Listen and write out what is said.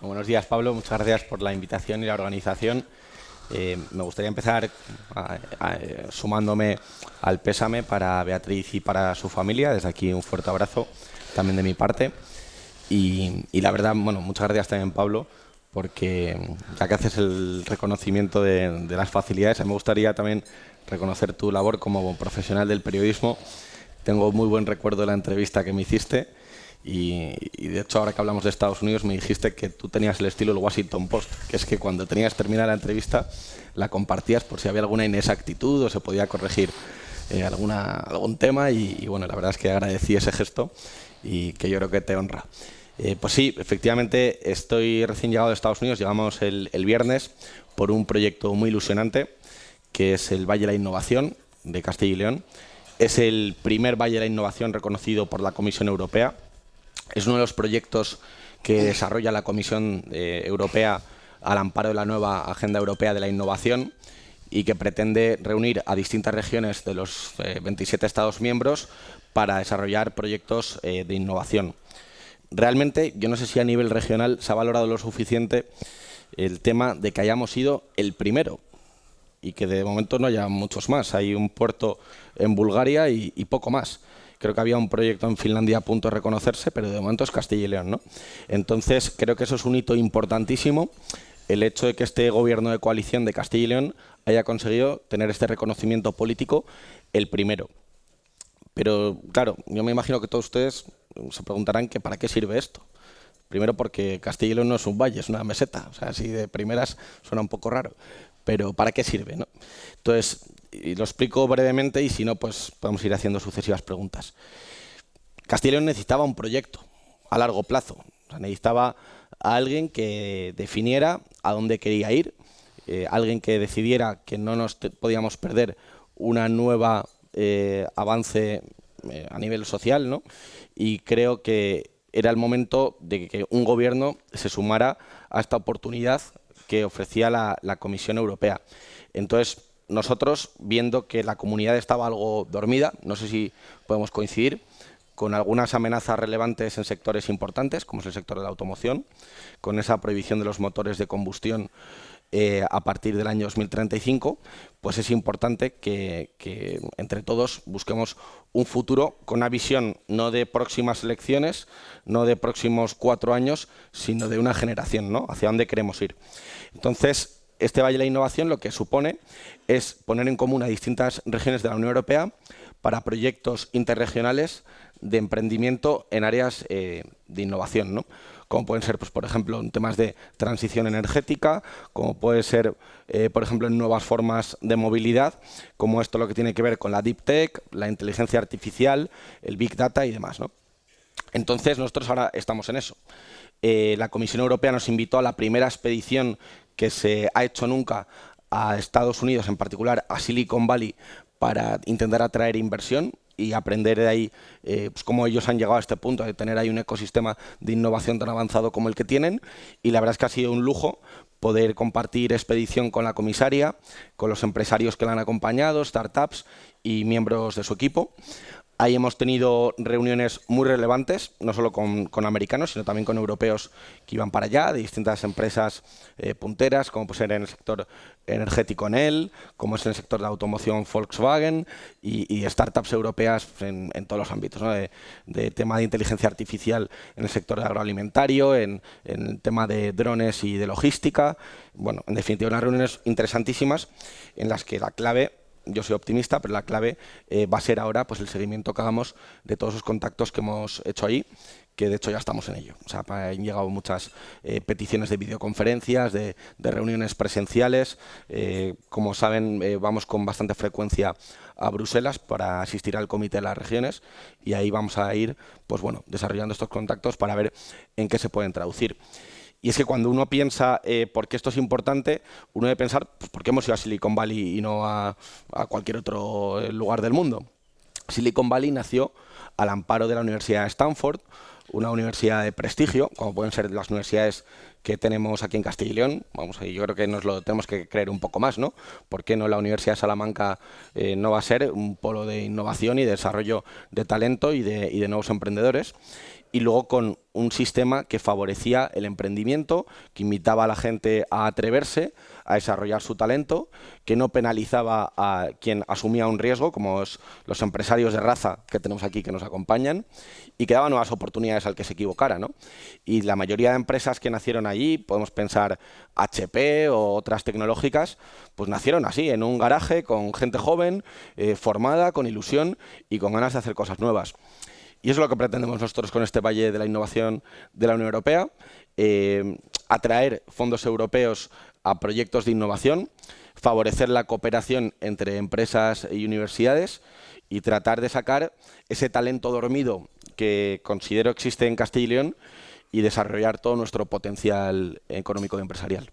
Buenos días, Pablo. Muchas gracias por la invitación y la organización. Eh, me gustaría empezar sumándome al pésame para Beatriz y para su familia. Desde aquí un fuerte abrazo también de mi parte. Y, la verdad, bueno, muchas gracias también, Pablo, porque ya que haces el reconocimiento de, de las facilidades, me gustaría también reconocer tu labor como profesional del periodismo. Tengo muy buen recuerdo de la entrevista que me hiciste y, de hecho, ahora que hablamos de Estados Unidos, me dijiste que tú tenías el estilo del Washington Post, que es que cuando tenías terminada la entrevista, la compartías por si había alguna inexactitud o se podía corregir eh, alguna, algún tema. Y, bueno, la verdad es que agradecí ese gesto y que yo creo que te honra. Eh, pues sí, efectivamente, estoy recién llegado de Estados Unidos, llegamos el, el viernes por un proyecto muy ilusionante, que es el Valle de la Innovación de Castilla y León. Es el primer Valle de la Innovación reconocido por la Comisión Europea es uno de los proyectos que desarrolla la Comisión eh, Europea al amparo de la nueva Agenda Europea de la Innovación y que pretende reunir a distintas regiones de los 27 eh, Estados miembros para desarrollar proyectos eh, de innovación. Realmente, yo no sé si a nivel regional se ha valorado lo suficiente el tema de que hayamos sido el primero y que de momento no haya muchos más. Hay un puerto en Bulgaria y poco más. Creo que había un proyecto en Finlandia a punto de reconocerse, pero de momento es Castilla y León. ¿no? Entonces, creo que eso es un hito importantísimo, el hecho de que este gobierno de coalición de Castilla y León haya conseguido tener este reconocimiento político el primero. Pero, claro, yo me imagino que todos ustedes se preguntarán que para qué sirve esto. Primero porque Castilla y León no es un valle, es una meseta. O sea, así de primeras suena un poco raro. Pero ¿para qué sirve? No? Entonces, y lo explico brevemente y si no, pues podemos ir haciendo sucesivas preguntas. León necesitaba un proyecto a largo plazo. necesitaba a alguien que definiera a dónde quería ir, eh, alguien que decidiera que no nos podíamos perder una nueva eh, avance eh, a nivel social, ¿no? Y creo que era el momento de que un gobierno se sumara a esta oportunidad que ofrecía la, la Comisión Europea. Entonces, nosotros, viendo que la comunidad estaba algo dormida, no sé si podemos coincidir, con algunas amenazas relevantes en sectores importantes, como es el sector de la automoción, con esa prohibición de los motores de combustión eh, a partir del año 2035, pues es importante que, entre todos busquemos un futuro con una visión no de próximas elecciones, no de próximos cuatro años, sino de una generación, ¿no? Hacia dónde queremos ir. Entonces, este Valle de la Innovación lo que supone es poner en común a distintas regiones de la Unión Europea para proyectos interregionales de emprendimiento en áreas eh, de innovación, ¿no? como pueden ser, pues, por ejemplo, en temas de transición energética, como puede ser, eh, por ejemplo, en nuevas formas de movilidad, como esto lo que tiene que ver con la Deep Tech, la inteligencia artificial, el Big Data y demás. ¿no? Entonces, nosotros ahora estamos en eso. Eh, la Comisión Europea nos invitó a la primera expedición que se ha hecho nunca a Estados Unidos, en particular a Silicon Valley, para intentar atraer inversión y aprender de ahí eh, pues cómo ellos han llegado a este punto de tener ahí un ecosistema de innovación tan avanzado como el que tienen. Y la verdad es que ha sido un lujo poder compartir expedición con la comisaria, con los empresarios que la han acompañado, startups y miembros de su equipo. Ahí hemos tenido reuniones muy relevantes, no solo con, americanos, sino también con europeos que iban para allá, de distintas empresas eh, punteras, como puede ser en el sector energético Enel, como es en el sector de automoción Volkswagen y, startups europeas en, todos los ámbitos, de, tema de inteligencia artificial en el sector agroalimentario, en, en el tema de drones y de logística. Bueno, en definitiva, unas reuniones interesantísimas en las que la clave yo soy optimista, pero la clave eh, va a ser ahora pues, el seguimiento que hagamos de todos los contactos que hemos hecho ahí, que de hecho ya estamos en ello. O sea, han llegado muchas eh, peticiones de videoconferencias, de, reuniones presenciales. Eh, como saben, vamos con bastante frecuencia a Bruselas para asistir al comité de las regiones y ahí vamos a ir pues, bueno, desarrollando estos contactos para ver en qué se pueden traducir. Y es que cuando uno piensa eh, por qué esto es importante, uno debe pensar pues, por qué hemos ido a Silicon Valley y no a, cualquier otro eh, lugar del mundo. Silicon Valley nació al amparo de la Universidad de Stanford, una universidad de prestigio, como pueden ser las universidades que tenemos aquí en Castilla y León. Vamos, yo creo que nos lo tenemos que creer un poco más, ¿no? ¿Por qué no la Universidad de Salamanca eh, no va a ser un polo de innovación y de desarrollo de talento y de, y de nuevos emprendedores? y luego con un sistema que favorecía el emprendimiento, que invitaba a la gente a atreverse, a desarrollar su talento, que no penalizaba a quien asumía un riesgo, como los empresarios de raza que tenemos aquí que nos acompañan, y que daba nuevas oportunidades al que se equivocara. ¿no? Y la mayoría de empresas que nacieron allí, podemos pensar HP o otras tecnológicas, pues nacieron así, en un garaje con gente joven, eh, formada, con ilusión y con ganas de hacer cosas nuevas. Y eso es lo que pretendemos nosotros con este Valle de la Innovación de la Unión Europea, eh, atraer fondos europeos a proyectos de innovación, favorecer la cooperación entre empresas y universidades y tratar de sacar ese talento dormido que considero existe en Castilla y León y desarrollar todo nuestro potencial económico y empresarial.